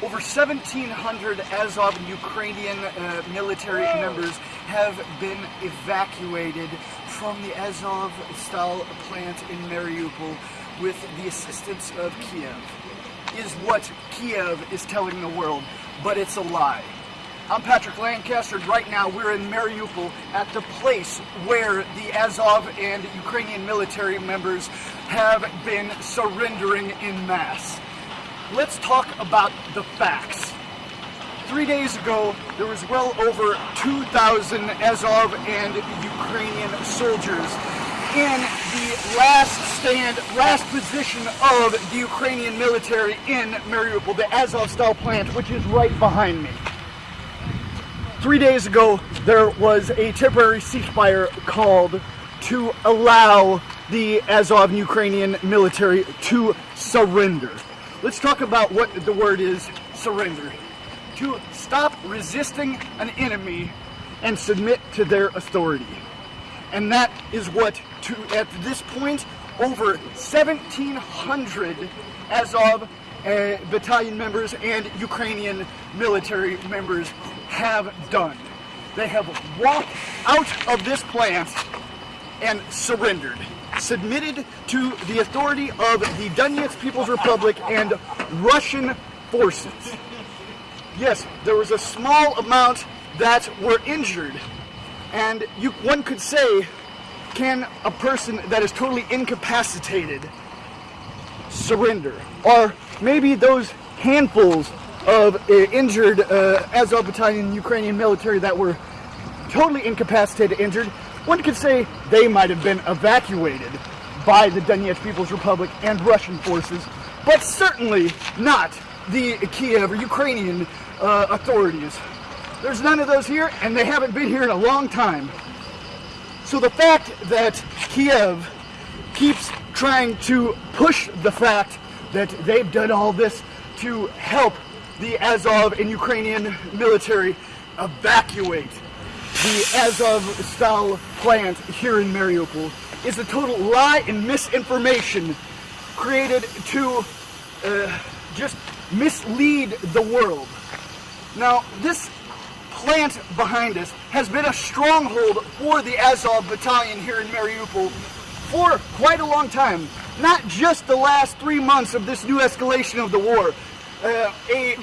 Over 1,700 Azov and Ukrainian uh, military members have been evacuated from the Azov style plant in Mariupol with the assistance of Kiev. Is what Kiev is telling the world, but it's a lie. I'm Patrick Lancaster, and right now we're in Mariupol at the place where the Azov and Ukrainian military members have been surrendering in mass. Let's talk about the facts. Three days ago, there was well over 2,000 Azov and Ukrainian soldiers in the last stand, last position of the Ukrainian military in Mariupol, the Azovstal plant, which is right behind me. Three days ago, there was a temporary ceasefire called to allow the Azov Ukrainian military to surrender. Let's talk about what the word is surrender. To stop resisting an enemy and submit to their authority. And that is what, to, at this point, over 1,700 Azov uh, battalion members and Ukrainian military members have done. They have walked out of this plant and surrendered submitted to the authority of the Donetsk People's Republic and Russian forces. Yes, there was a small amount that were injured, and you, one could say, can a person that is totally incapacitated surrender? Or maybe those handfuls of uh, injured uh, Azov Battalion Ukrainian military that were totally incapacitated, injured, one could say they might have been evacuated by the Donetsk People's Republic and Russian forces, but certainly not the Kiev or Ukrainian uh, authorities. There's none of those here, and they haven't been here in a long time. So the fact that Kiev keeps trying to push the fact that they've done all this to help the Azov and Ukrainian military evacuate the Azovstal plant here in Mariupol is a total lie and misinformation created to uh, just mislead the world. Now, this plant behind us has been a stronghold for the Azov battalion here in Mariupol for quite a long time. Not just the last three months of this new escalation of the war. Uh, a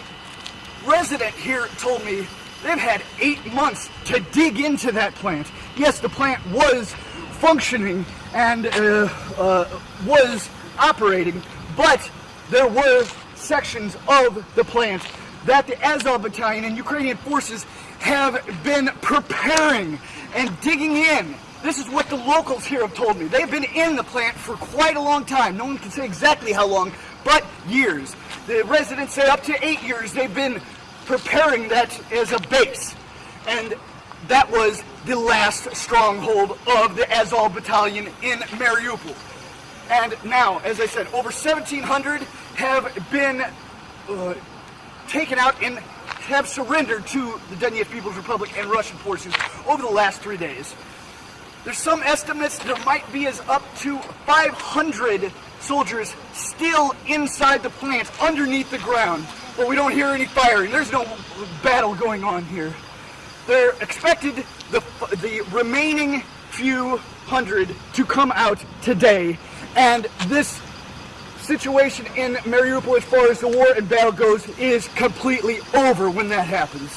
resident here told me They've had eight months to dig into that plant. Yes, the plant was functioning and uh, uh, was operating, but there were sections of the plant that the Azov Battalion and Ukrainian forces have been preparing and digging in. This is what the locals here have told me. They've been in the plant for quite a long time. No one can say exactly how long, but years. The residents say up to eight years they've been preparing that as a base. And that was the last stronghold of the Azov battalion in Mariupol. And now, as I said, over 1,700 have been uh, taken out and have surrendered to the Donetsk People's Republic and Russian forces over the last three days. There's some estimates there might be as up to 500 soldiers still inside the plant, underneath the ground, but we don't hear any firing. There's no battle going on here. They're expected the, the remaining few hundred to come out today, and this situation in Mariupol as far as the war and battle goes is completely over when that happens.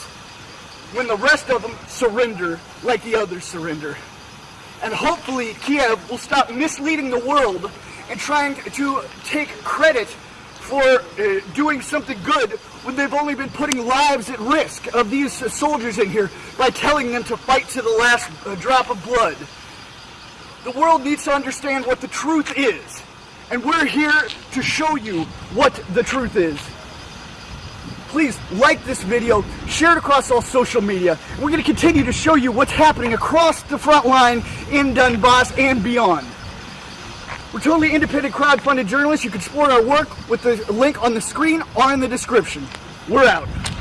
When the rest of them surrender like the others surrender. And hopefully Kiev will stop misleading the world and trying to take credit for uh, doing something good when they've only been putting lives at risk of these soldiers in here by telling them to fight to the last uh, drop of blood. The world needs to understand what the truth is. And we're here to show you what the truth is. Please like this video, share it across all social media. We're going to continue to show you what's happening across the front line in Donbass and beyond. We're totally independent crowd-funded journalists. You can support our work with the link on the screen or in the description. We're out.